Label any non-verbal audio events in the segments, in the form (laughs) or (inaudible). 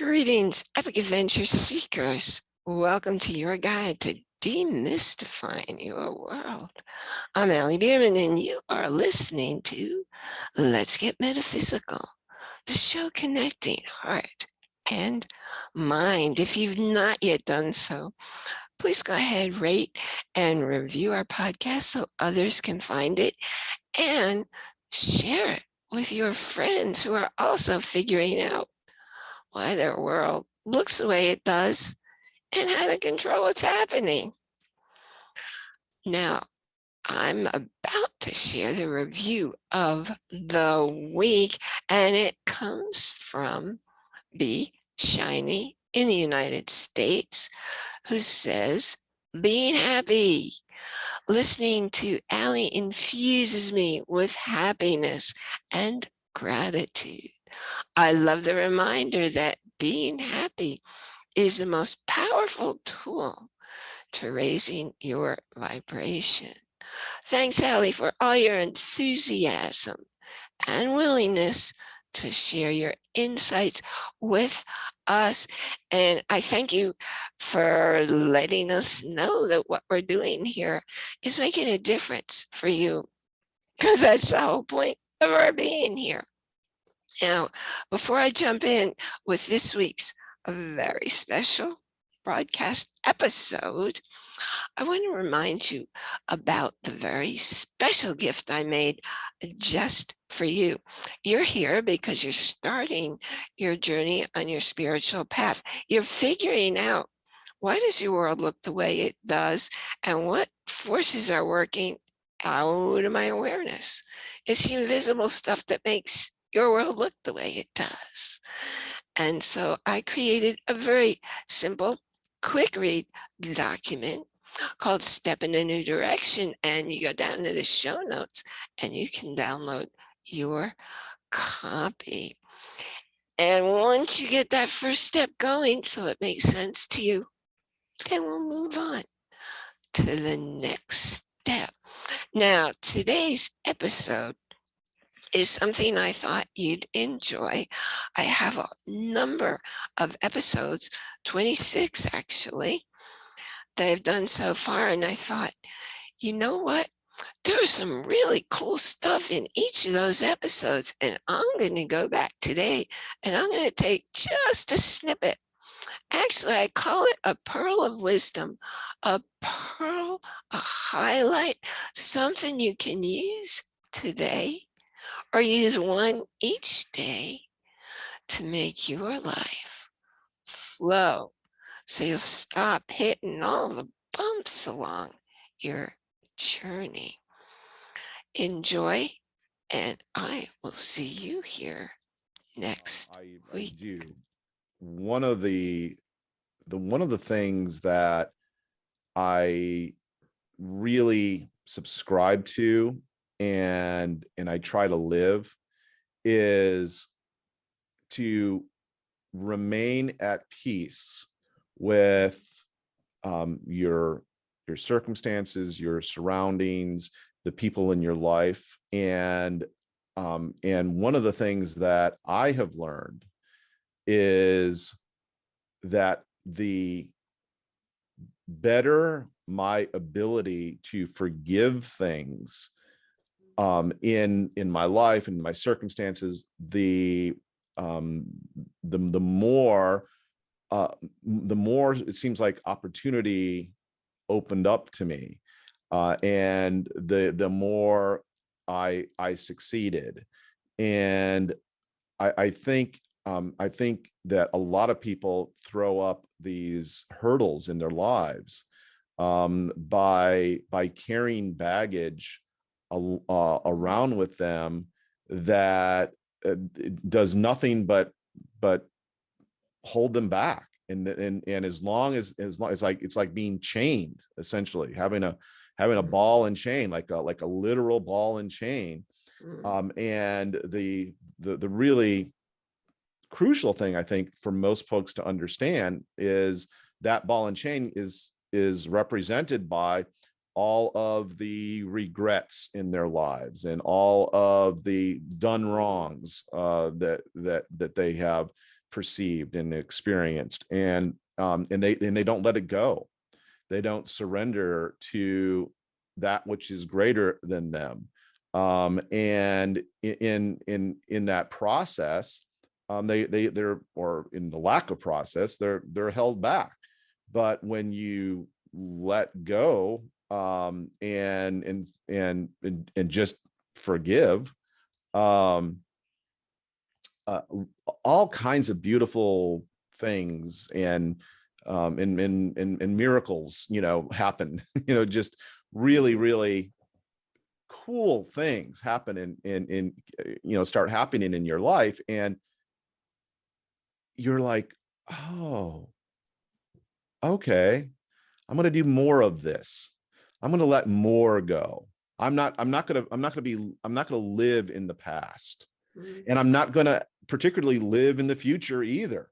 Greetings, epic adventure seekers. Welcome to your guide to demystifying your world. I'm Allie Bierman and you are listening to Let's Get Metaphysical, the show connecting heart and mind. If you've not yet done so, please go ahead, rate and review our podcast so others can find it and share it with your friends who are also figuring out why their world looks the way it does and how to control what's happening. Now, I'm about to share the review of the week, and it comes from B. Shiny in the United States, who says, being happy. Listening to Allie infuses me with happiness and gratitude. I love the reminder that being happy is the most powerful tool to raising your vibration. Thanks, Allie, for all your enthusiasm and willingness to share your insights with us. And I thank you for letting us know that what we're doing here is making a difference for you, because that's the whole point of our being here. Now, before I jump in with this week's very special broadcast episode, I want to remind you about the very special gift I made just for you. You're here because you're starting your journey on your spiritual path. You're figuring out why does your world look the way it does and what forces are working out of my awareness. It's the invisible stuff that makes your world look the way it does. And so I created a very simple, quick read document called Step in a New Direction. And you go down to the show notes and you can download your copy. And once you get that first step going, so it makes sense to you, then we'll move on to the next step. Now, today's episode is something I thought you'd enjoy. I have a number of episodes, 26 actually, that I've done so far. And I thought, you know what? There's some really cool stuff in each of those episodes. And I'm going to go back today and I'm going to take just a snippet. Actually, I call it a pearl of wisdom, a pearl, a highlight, something you can use today or use one each day to make your life flow. So you'll stop hitting all the bumps along your journey. Enjoy, and I will see you here next I, week. I do. One of the the one of the things that I really subscribe to and and I try to live is to remain at peace with um, your your circumstances, your surroundings, the people in your life, and um, and one of the things that I have learned is that the better my ability to forgive things um, in in my life and my circumstances, the um, the the more uh, the more it seems like opportunity opened up to me, uh, and the the more I I succeeded, and I, I think um, I think that a lot of people throw up these hurdles in their lives um, by by carrying baggage uh, around with them that uh, does nothing but but hold them back and and and as long as as long as like it's like being chained essentially having a having a mm. ball and chain like a like a literal ball and chain mm. um and the the the really crucial thing i think for most folks to understand is that ball and chain is is represented by all of the regrets in their lives and all of the done wrongs uh, that that that they have perceived and experienced. And um and they and they don't let it go. They don't surrender to that which is greater than them. Um and in in in that process um they they they're or in the lack of process they're they're held back. But when you let go um and and and and, and just forgive um uh, all kinds of beautiful things and um and and and, and miracles you know happen (laughs) you know just really really cool things happen in in in uh, you know start happening in your life and you're like oh okay i'm going to do more of this i'm going to let more go. I'm not i'm not going to i'm not going to be i'm not going to live in the past. Mhm, and i'm not going to particularly live in the future either.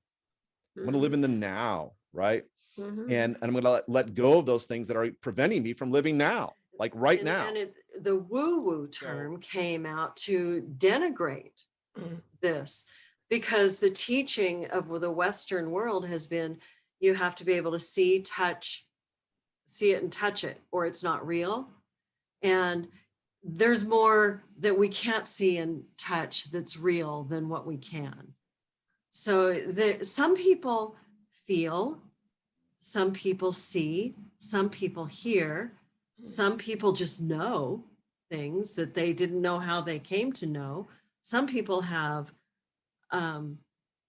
I'm going to live mhm, in the now right? Mhm. and, and i'm going to let, let go of those things that are preventing me from living now like right And- now. And it, the woo-woo term came out to denigrate Mm. this because the teaching of the Western world has been you have to be able to see, touch, see it and touch it, or it's not real. And there's more that we can't see and touch that's real than what we can. So the, some people feel, some people see, some people hear, some people just know things that they didn't know how they came to know. Some people have um,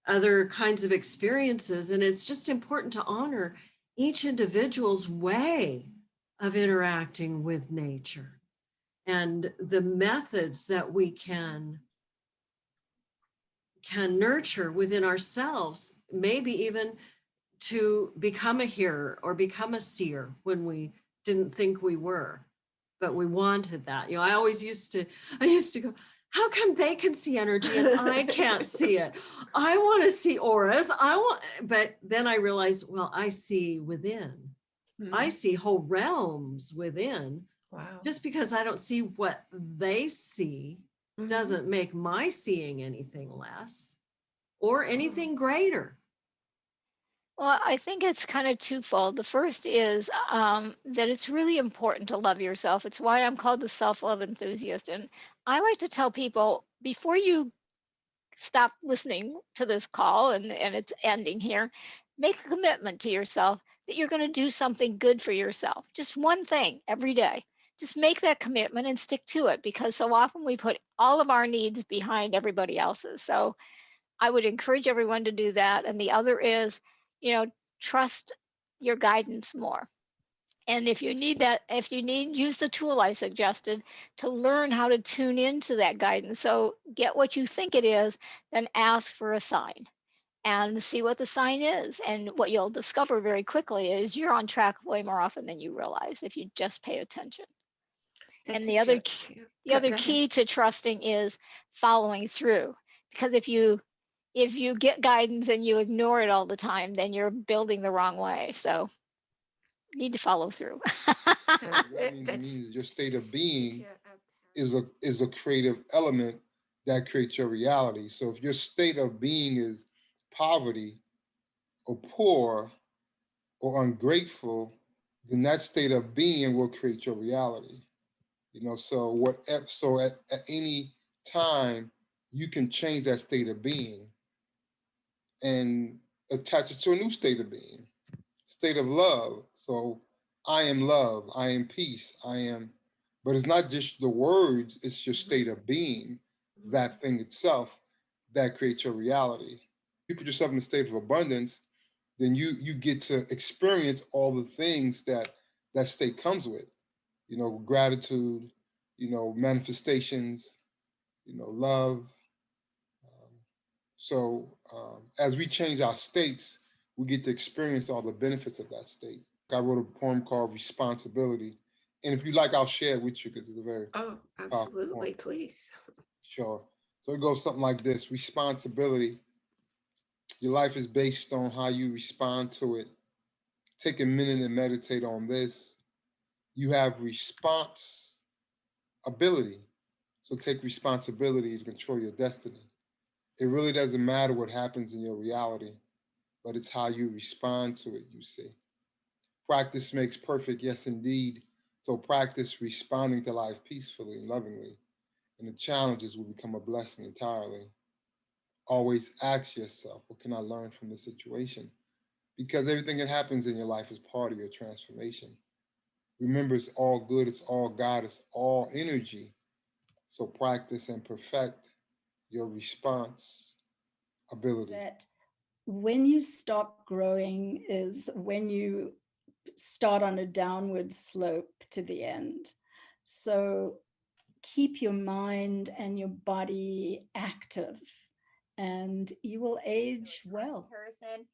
other kinds of experiences, and it's just important to honor each individual's way of interacting with nature and the methods that we can can nurture within ourselves, maybe even to become a hearer or become a seer when we didn't think we were, but we wanted that. You know, I always used to, (laughs) I used to go, how come they can see energy and I can't see it? I want to see auras. I want, but then I realized, well, I see within. I Mhm. see whole realms within. Wow. Just because I don't see what they see Mhm. doesn't make my seeing anything less or anything greater. Well, I think it's kind of twofold. The first is um, that it's really important to love yourself. It's why I'm called the self love enthusiast. And I like to tell people before you stop listening to this call and, and it's ending here, make a commitment to yourself that you're going to do something good for yourself. Just one thing every day. Just make that commitment and stick to it because so often we put all of our needs behind everybody else's. So I would encourage everyone to do that. And the other is, you know, trust your guidance more. And if you need that, if you need, use the tool I suggested to learn how to tune into that guidance. So get what you think it is, then ask for a sign and see what the sign is. And what you'll discover very quickly is you're on track way more often than you realize if you just pay attention. That's and the other key- the other key to trusting is following through because if you if you get guidance and you ignore it all the time then you're building the wrong way so need to follow through So (laughs) That means, means your state of being a- a- is a is a creative element that creates your reality. So if your state of being is poverty or poor or ungrateful, then that state of being will create your reality. You know, so whatever so at, at any time you can change that state of being and attach it to a new state of being, state of love. So I am love, I am peace, I am, but it's not just the words, it's your state of being, that thing itself that creates your reality. You put yourself in a state of abundance, then you you get to experience all the things that that state comes with. You know, gratitude, you know, manifestations, you know, love, um, so um, as we change our states, we get to experience all the benefits of that state. I wrote a poem called Responsibility. And if you like, I'll share it with you because it's a very Oh, absolutely, please. sure. So it goes something like this responsibility. Your life is based on how you respond to it. Take a minute and meditate on this. You have response ability. So take responsibility to control your destiny. It really doesn't matter what happens in your reality, but it's how you respond to it, you see. Practice makes perfect, yes, indeed. So practice responding to life peacefully and lovingly, and the challenges will become a blessing entirely. Always ask yourself, what can I learn from this situation? Because everything that happens in your life is part of your transformation. Remember, it's all good, it's all God, it's all energy. So practice and perfect your response ability. that when you stop growing is when you start on a downward slope to the end. So keep your mind and your body active and you will age well. Comparison.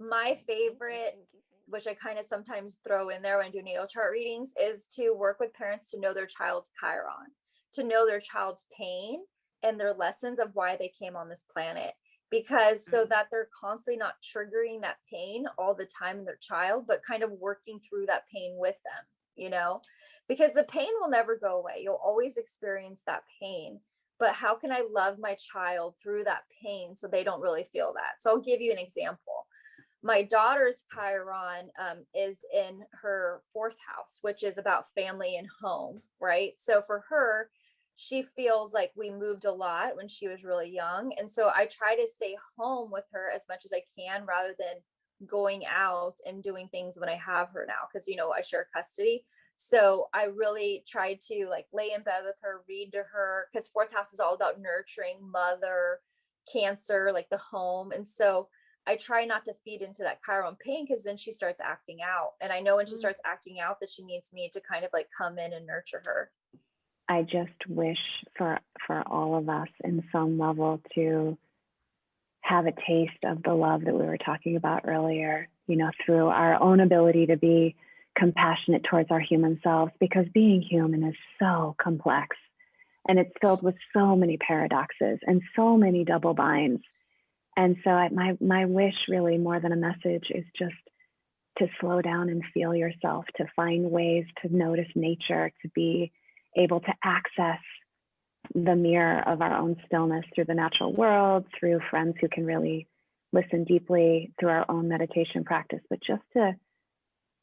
My favorite, which I kind of sometimes throw in there when I do natal chart readings, is to work with parents to know their child's Chiron, to know their child's pain and their lessons of why they came on this planet. Because so that they're constantly not triggering that pain all the time in their child, but kind of working through that pain with them, you know? Because the pain will never go away. You'll always experience that pain but how can I love my child through that pain so they don't really feel that? So I'll give you an example. My daughter's Chiron um, is in her fourth house, which is about family and home, right? So for her, she feels like we moved a lot when she was really young. And so I try to stay home with her as much as I can rather than going out and doing things when I have her now, because, you know, I share custody. So I really tried to like lay in bed with her, read to her, because fourth house is all about nurturing mother, cancer, like the home. And so I try not to feed into that Chiron pain because then she starts acting out. And I know when she Mm. starts acting out that she needs me to kind of like come in and nurture her. I just wish for for all of us in some level to have a taste of the love that we were talking about earlier, you know, through our own ability to be compassionate towards our human selves because being human is so complex and it's filled with so many paradoxes and so many double binds. And so I, my my wish really more than a message is just to slow down and feel yourself, to find ways to notice nature, to be able to access the mirror of our own stillness through the natural world, through friends who can really listen deeply, through our own meditation practice, but just to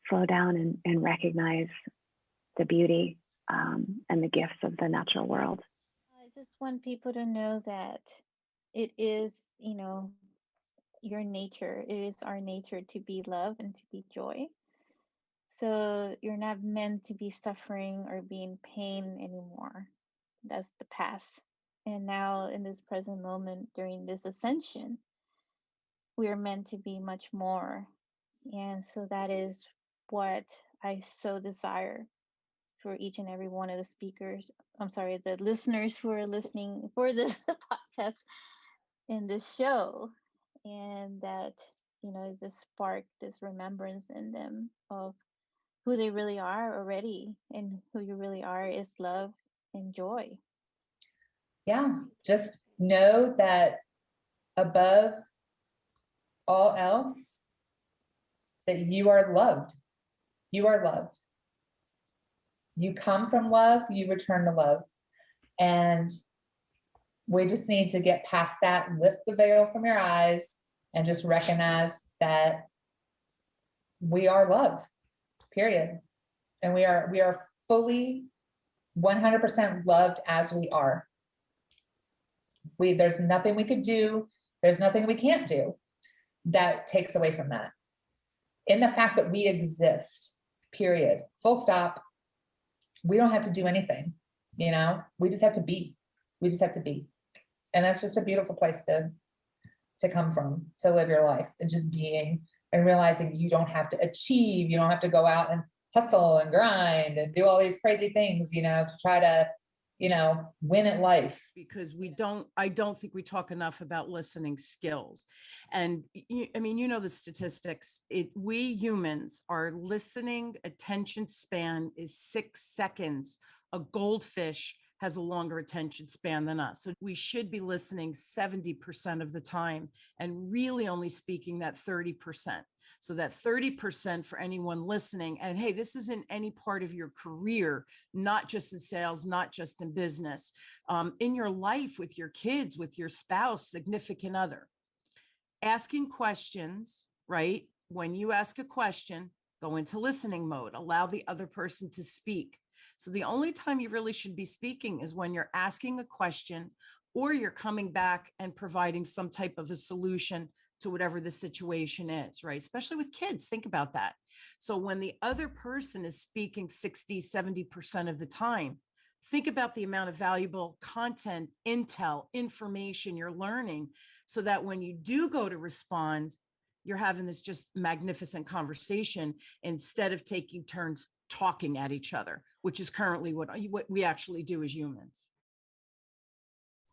slow down and, and recognize the beauty um, and the gifts of the natural world. I just want people to know that it is, you know, your nature. It is our nature to be love and to be joy. So you're not meant to be suffering or be in pain anymore. That's the past. And now, in this present moment, during this ascension, we are meant to be much more. And so that is what I so desire for each and every one of the speakers. I'm sorry, the listeners who are listening for this (laughs) podcast in this show. And that, you know, just spark this remembrance in them of who they really are already and who you really are is love and joy. Yeah, just know that above all else, that you are loved. You are loved. You come from love, you return to love. And we just need to get past that, lift the veil from your eyes, and just recognize that we are love, period. And we are we are fully 100% loved as we are. We there's nothing we could do, there's nothing we can't do that takes away from that. In the fact that we exist, period, full stop. We don't have to do anything, you know, we just have to be. We just have to be. And that's just a beautiful place to to come from, to live your life and just being and realizing you don't have to achieve, you don't have to go out and hustle and grind and do all these crazy things, you know, to try to, you know, win at life. because we don't i don't think we talk enough about listening skills and i mean you know the statistics it we humans our listening attention span is six seconds a goldfish has a longer attention span than us. So we should be listening 70% of the time and really only speaking that 30%. So that 30% for anyone listening, and hey, this isn't any part of your career, not just in sales, not just in business, um, in your life with your kids, with your spouse, significant other. Asking questions, right? When you ask a question, go into listening mode, allow the other person to speak. So the only time you really should be speaking is when you're asking a question or you're coming back and providing some type of a solution to whatever the situation is, right? Especially with kids, think about that. So when the other person is speaking 60, 70% of the time, think about the amount of valuable content, intel, information you're learning so that when you do go to respond, you're having this just magnificent conversation instead of taking turns talking at each other, which is currently what, uh, what we actually do as humans.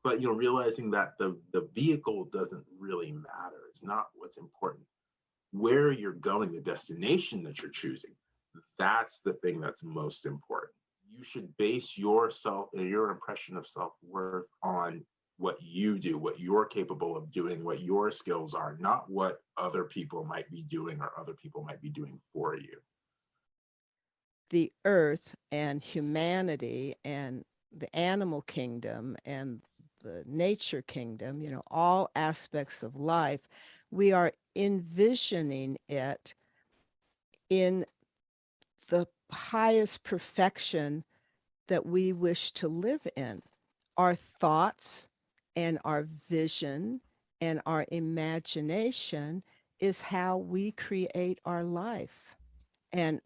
but you know realizing that the the vehicle doesn't really matter. It's not what's important. Where you're going the destination that you're choosing that's the thing that's most important. You should base yourself and your impression of self-worth on what you do what you're capable of doing what your skills are not what other people might be doing or other people might be doing for you the earth and humanity and the animal kingdom and the nature kingdom, you know, all aspects of life, we are envisioning it in the highest perfection that we wish to live in. Our thoughts and our vision and our imagination is how we create our life. And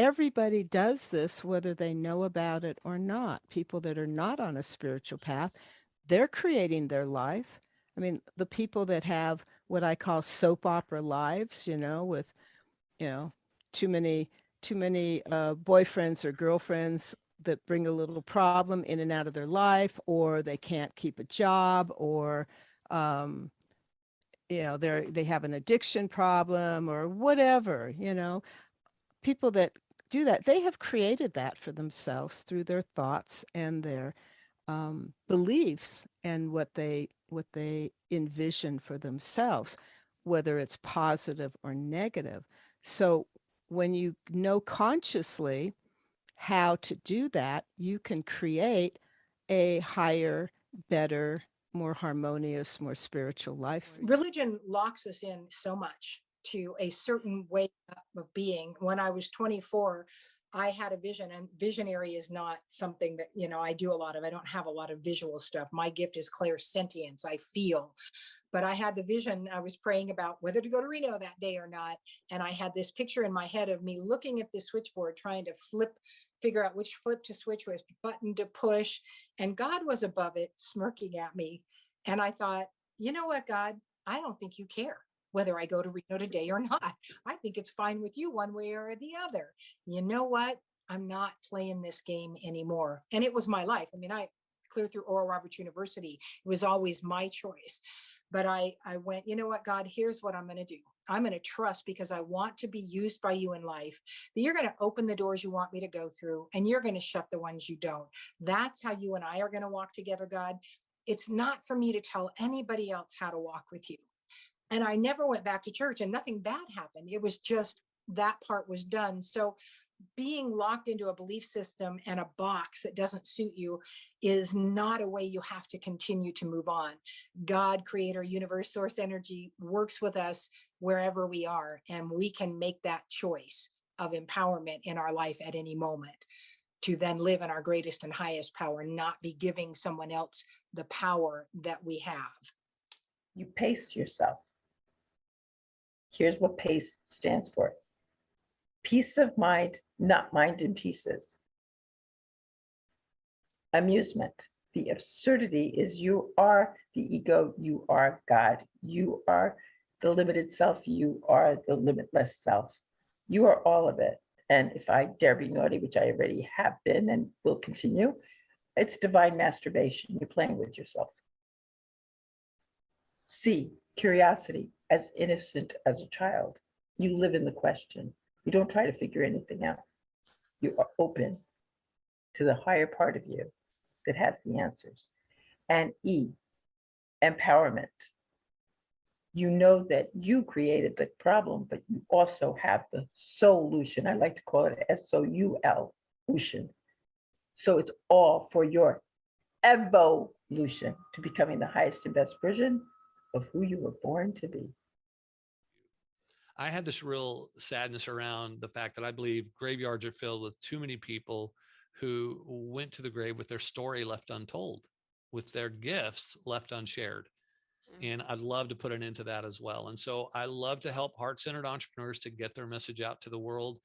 everybody does this, whether they know about it or not. People that are not on a spiritual path, they're creating their life. I mean, the people that have what I call soap opera lives, you know, with, you know, too many, too many uh, boyfriends or girlfriends that bring a little problem in and out of their life, or they can't keep a job, or, um, you know, they're, they have an addiction problem or whatever, you know, people that do that, they have created that for themselves through their thoughts and their um, beliefs and what they what they envision for themselves, whether it's positive or negative. So when you know consciously how to do that, you can create a higher, better, more harmonious, more spiritual life. religion locks us in so much to a certain way of being. When I was 24, I had a vision and visionary is not something that, you know, I do a lot of. I don't have a lot of visual stuff. My gift is clairsentience. I feel. But I had the vision. I was praying about whether to go to Reno that day or not. And I had this picture in my head of me looking at the switchboard, trying to flip, figure out which flip to switch, which button to push. And God was above it, smirking at me. And I thought, you know what, God, I don't think you care whether I go to Reno today or (laughs) not. I think it's fine with you one way or the other. You know what? I'm not playing this game anymore. And it was my life. I mean, I clear through Oral Roberts University. It was always my choice. But I, I went, you know what, God, here's what I'm going to do. I'm going to trust because I want to be used by you in life. That you're going to open the doors you want me to go through and you're going to shut the ones you don't. That's how you and I are going to walk together, God. It's not for me to tell anybody else how to walk with you and I never went back to church and nothing bad happened. It was just that part was done. So being locked into a belief system and a box that doesn't suit you is not a way you have to continue to move on. God, creator, universe, source energy works with us wherever we are, and we can make that choice of empowerment in our life at any moment to then live in our greatest and highest power, not be giving someone else the power that we have. You pace yourself. Here's what PACE stands for. Peace of mind, not mind in pieces. Amusement. The absurdity is you are the ego, you are God, you are the limited self, you are the limitless self. You are all of it. And if I dare be naughty, which I already have been and will continue, it's divine masturbation. You're playing with yourself. C, curiosity, as innocent as a child. You live in the question. You don't try to figure anything out. You are open to the higher part of you that has the answers. And E, empowerment. You know that you created the problem, but you also have the solution. I like to call it S-O-U-L, lution. So it's all for your evolution to becoming the highest and best version of who you were born to be. I had this real sadness around the fact that I believe graveyards are filled with too many people who went to the grave with their story left untold, with their gifts left unshared. Hmm. And I'd love to put an end to that as well. And so I love to help heart centered entrepreneurs to get their message out to the world.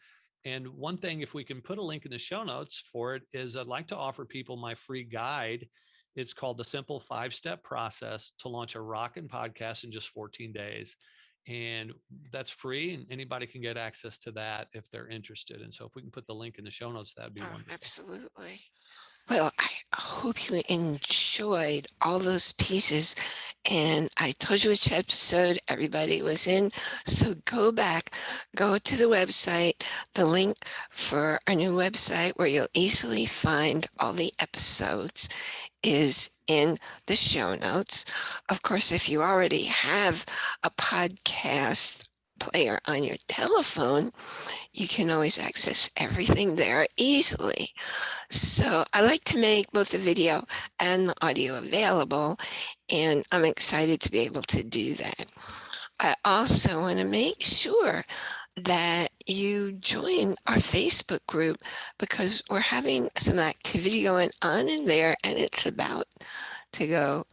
And one thing, if we can put a link in the show notes for it, is I'd like to offer people my free guide. It's called the simple five step process to launch a rockin' podcast in just 14 days and that's free and anybody can get access to that if they're interested and so if we can put the link in the show notes that'd be Oh, wonderful absolutely. Well, I hope you enjoyed all those pieces. And I told you which episode everybody was in. So go back, go to the website, the link for our new website where you'll easily find all the episodes is in the show notes. Of course, if you already have a podcast player on your telephone, you can always access everything there easily. So I like to make both the video and the audio available, and I'm excited to be able to do that. I also want to make sure that you join our Facebook group because we're having some activity going on in there and it's about to go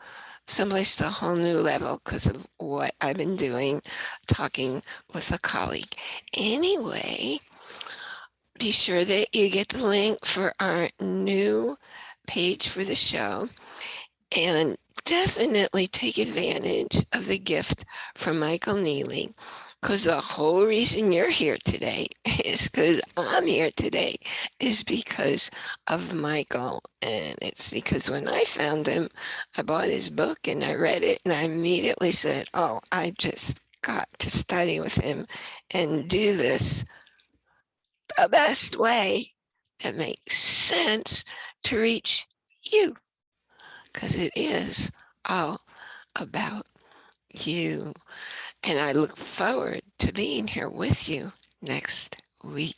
someplace to a whole new level because of what I've been doing, talking with a colleague. Anyway, be sure that you get the link for our new page for the show and definitely take advantage of the gift from Michael Neely because the whole reason you're here today (laughs) is because I'm here today is because of Michael. And it's because when I found him, I bought his book and I read it and I immediately said, oh, I just got to study with him and do this the best way that makes sense to reach you because it is all about you. And I look forward to being here with you next week.